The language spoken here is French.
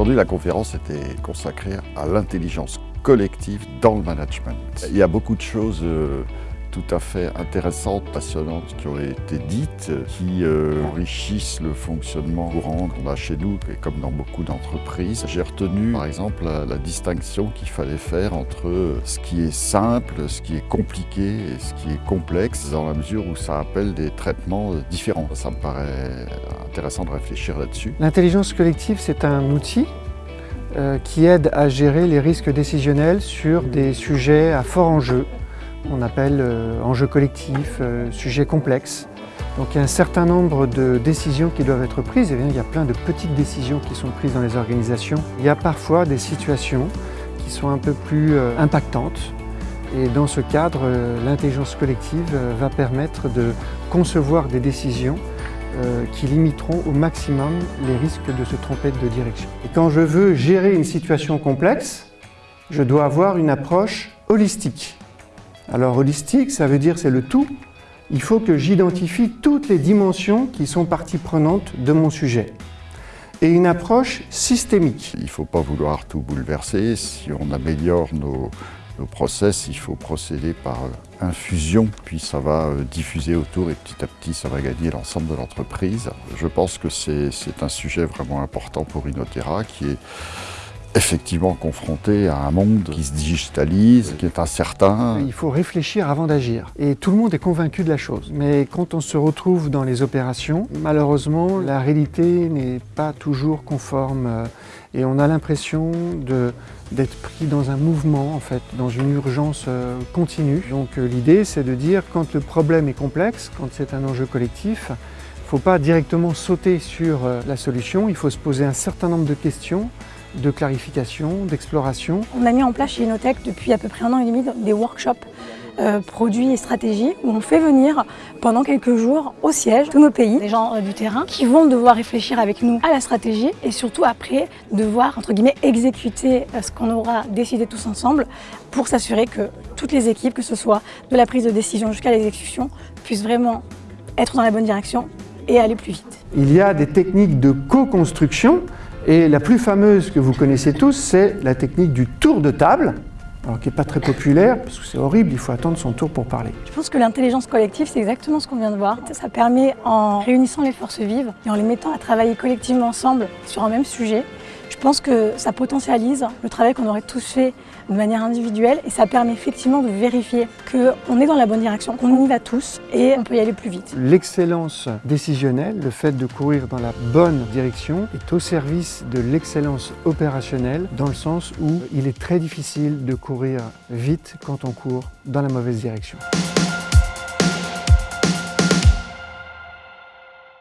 Aujourd'hui, la conférence était consacrée à l'intelligence collective dans le management. Il y a beaucoup de choses euh, tout à fait intéressantes, passionnantes qui ont été dites, qui euh, enrichissent le fonctionnement courant qu'on a chez nous et comme dans beaucoup d'entreprises. J'ai retenu par exemple la, la distinction qu'il fallait faire entre ce qui est simple, ce qui est compliqué et ce qui est complexe dans la mesure où ça appelle des traitements différents. Ça me paraît intéressant de réfléchir là-dessus. L'intelligence collective, c'est un outil euh, qui aide à gérer les risques décisionnels sur des sujets à fort enjeu, on appelle euh, enjeux collectifs, euh, sujets complexes. Donc il y a un certain nombre de décisions qui doivent être prises, et bien, il y a plein de petites décisions qui sont prises dans les organisations. Il y a parfois des situations qui sont un peu plus euh, impactantes, et dans ce cadre, euh, l'intelligence collective euh, va permettre de concevoir des décisions euh, qui limiteront au maximum les risques de se tromper de direction. Et quand je veux gérer une situation complexe, je dois avoir une approche holistique. Alors holistique, ça veut dire c'est le tout. Il faut que j'identifie toutes les dimensions qui sont partie prenante de mon sujet. Et une approche systémique. Il ne faut pas vouloir tout bouleverser. Si on améliore nos, process, il faut procéder par euh, infusion, puis ça va euh, diffuser autour et petit à petit ça va gagner l'ensemble de l'entreprise. Je pense que c'est un sujet vraiment important pour Inotera qui est effectivement confronté à un monde qui se digitalise, qui est incertain. Il faut réfléchir avant d'agir. Et tout le monde est convaincu de la chose. Mais quand on se retrouve dans les opérations, malheureusement, la réalité n'est pas toujours conforme. Et on a l'impression d'être pris dans un mouvement, en fait, dans une urgence euh, continue. Donc euh, l'idée, c'est de dire, quand le problème est complexe, quand c'est un enjeu collectif, il ne faut pas directement sauter sur euh, la solution, il faut se poser un certain nombre de questions, de clarification, d'exploration, On a mis en place chez Inotech depuis à peu près un an et demi des workshops euh, produits et stratégies où on fait venir pendant quelques jours au siège tous nos pays, des gens euh, du terrain qui vont devoir réfléchir avec nous à la stratégie et surtout après devoir entre guillemets exécuter euh, ce qu'on aura décidé tous ensemble pour s'assurer que toutes les équipes, que ce soit de la prise de décision jusqu'à l'exécution, puissent vraiment être dans la bonne direction et aller plus vite. Il y a des techniques de co-construction et la plus fameuse que vous connaissez tous, c'est la technique du tour de table, alors qui n'est pas très populaire parce que c'est horrible, il faut attendre son tour pour parler. Je pense que l'intelligence collective, c'est exactement ce qu'on vient de voir. Ça permet, en réunissant les forces vives et en les mettant à travailler collectivement ensemble sur un même sujet, je pense que ça potentialise le travail qu'on aurait tous fait de manière individuelle et ça permet effectivement de vérifier qu'on est dans la bonne direction, qu'on y va tous et on peut y aller plus vite. L'excellence décisionnelle, le fait de courir dans la bonne direction, est au service de l'excellence opérationnelle, dans le sens où il est très difficile de courir vite quand on court dans la mauvaise direction.